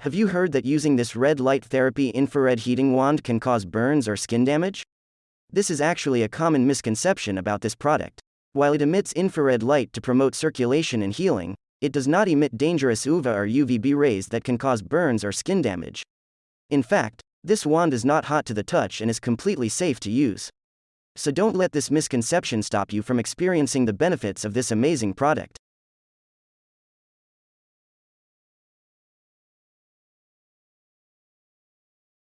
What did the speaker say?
Have you heard that using this red light therapy infrared heating wand can cause burns or skin damage? This is actually a common misconception about this product. While it emits infrared light to promote circulation and healing, it does not emit dangerous UVA or UVB rays that can cause burns or skin damage. In fact, this wand is not hot to the touch and is completely safe to use. So don't let this misconception stop you from experiencing the benefits of this amazing product.